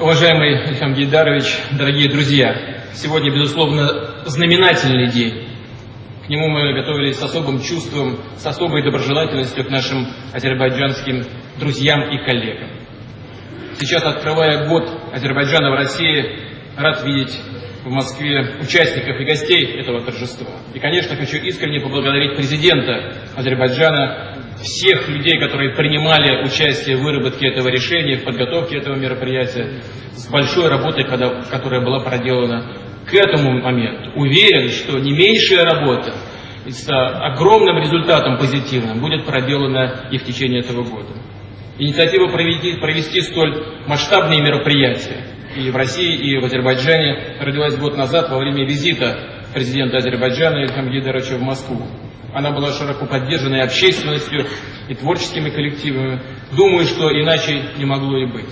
Уважаемый Ильхам Гейдарович, дорогие друзья, сегодня, безусловно, знаменательный день. К нему мы готовились с особым чувством, с особой доброжелательностью к нашим азербайджанским друзьям и коллегам. Сейчас, открывая год Азербайджана в России, рад видеть в Москве участников и гостей этого торжества. И, конечно, хочу искренне поблагодарить президента Азербайджана всех людей, которые принимали участие в выработке этого решения, в подготовке этого мероприятия, с большой работой, которая была проделана к этому моменту. Уверен, что не меньшая работа с огромным результатом позитивным будет проделана и в течение этого года. Инициатива провести, провести столь масштабные мероприятия и в России, и в Азербайджане родилась год назад во время визита президента Азербайджана Ильхам Гидеровича в Москву. Она была широко поддержана и общественностью, и творческими коллективами. Думаю, что иначе не могло и быть.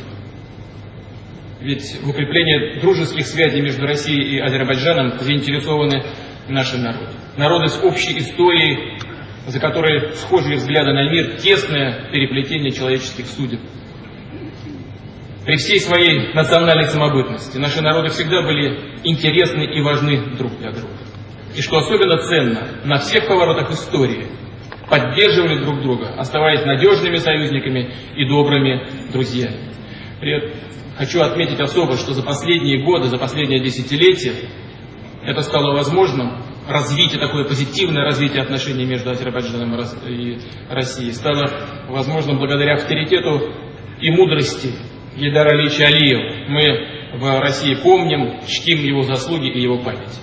Ведь в укреплении дружеских связей между Россией и Азербайджаном заинтересованы наши народы. Народы с общей историей, за которой схожие взгляды на мир, тесное переплетение человеческих судеб. При всей своей национальной самобытности наши народы всегда были интересны и важны друг для друга и, что особенно ценно, на всех поворотах истории поддерживали друг друга, оставаясь надежными союзниками и добрыми друзьями. При хочу отметить особо, что за последние годы, за последнее десятилетие это стало возможным, развитие, такое позитивное развитие отношений между Азербайджаном и Россией стало возможным благодаря авторитету и мудрости Гейдара Алича Алиева. Мы в России помним, чтим его заслуги и его память.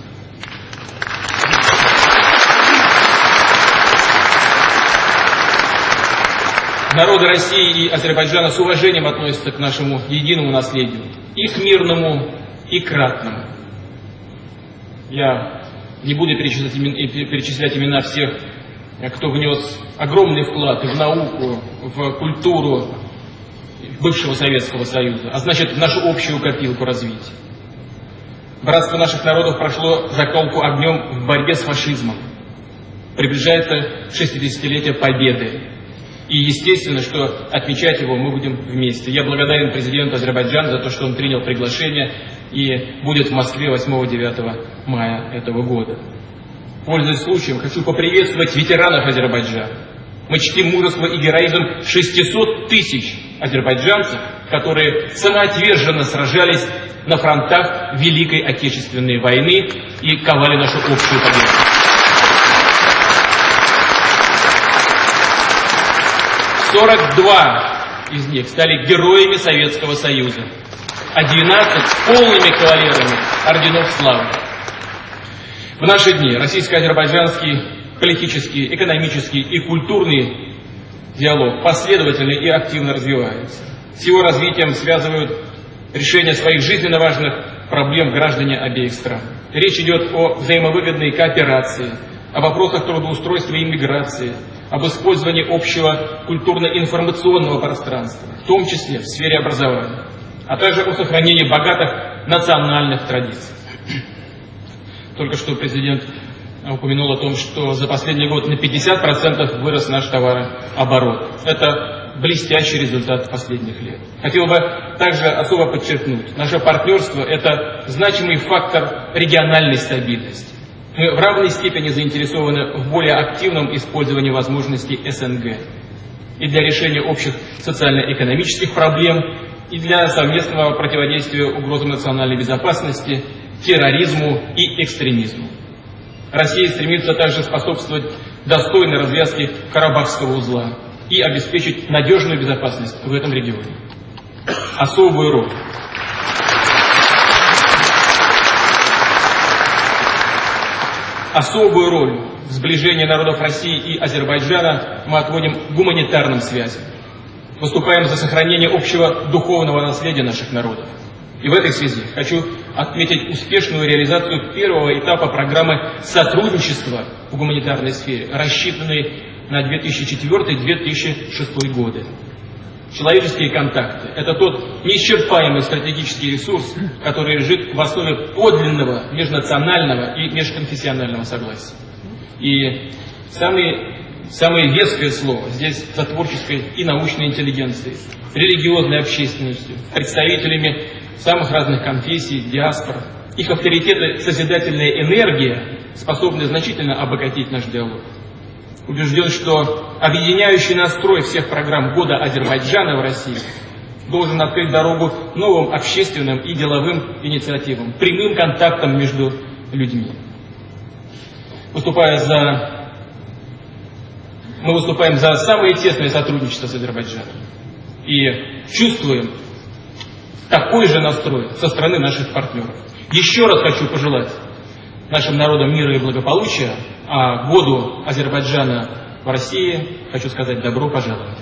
Народы России и Азербайджана с уважением относятся к нашему единому наследию, и к мирному, и к ратному. Я не буду перечислять, перечислять имена всех, кто внес огромный вклад в науку, в культуру бывшего Советского Союза, а значит нашу общую копилку развития. Братство наших народов прошло заколку огнем в борьбе с фашизмом. Приближается 60-летие Победы. И естественно, что отмечать его мы будем вместе. Я благодарен президенту Азербайджана за то, что он принял приглашение и будет в Москве 8-9 мая этого года. Пользуясь случаем, хочу поприветствовать ветеранов Азербайджана. Мы чтим мужество и героизм 600 тысяч азербайджанцев, которые самоотверженно сражались на фронтах Великой Отечественной войны и ковали нашу общую победу. 42 из них стали героями Советского Союза, а 12 полными кавалерами орденов славы. В наши дни российско-азербайджанский политический, экономический и культурный диалог последовательно и активно развивается. С его развитием связывают решение своих жизненно важных проблем граждане обеих стран. Речь идет о взаимовыгодной кооперации, о вопросах трудоустройства и иммиграции, об использовании общего культурно-информационного пространства, в том числе в сфере образования, а также о сохранении богатых национальных традиций. Только что президент упомянул о том, что за последний год на 50% вырос наш товарооборот. Это блестящий результат последних лет. Хотел бы также особо подчеркнуть, наше партнерство – это значимый фактор региональной стабильности. Мы в равной степени заинтересованы в более активном использовании возможностей СНГ и для решения общих социально-экономических проблем, и для совместного противодействия угрозам национальной безопасности, терроризму и экстремизму. Россия стремится также способствовать достойной развязке Карабахского узла и обеспечить надежную безопасность в этом регионе. Особую роль Особую роль в сближении народов России и Азербайджана мы отводим гуманитарным связям. Выступаем за сохранение общего духовного наследия наших народов. И в этой связи хочу отметить успешную реализацию первого этапа программы сотрудничества в гуманитарной сфере, рассчитанной на 2004-2006 годы. Человеческие контакты – это тот неисчерпаемый стратегический ресурс, который лежит в основе подлинного межнационального и межконфессионального согласия. И самое, самое веское слово здесь за творческой и научной интеллигенцией, религиозной общественностью, представителями самых разных конфессий, диаспор. Их авторитет и созидательная энергия способны значительно обогатить наш диалог. Убежден, что объединяющий настрой всех программ года Азербайджана в России должен открыть дорогу новым общественным и деловым инициативам, прямым контактам между людьми. Выступая за мы выступаем за самое тесное сотрудничество с Азербайджаном. И чувствуем такой же настрой со стороны наших партнеров. Еще раз хочу пожелать нашим народам мира и благополучия, а году Азербайджана в России хочу сказать добро пожаловать.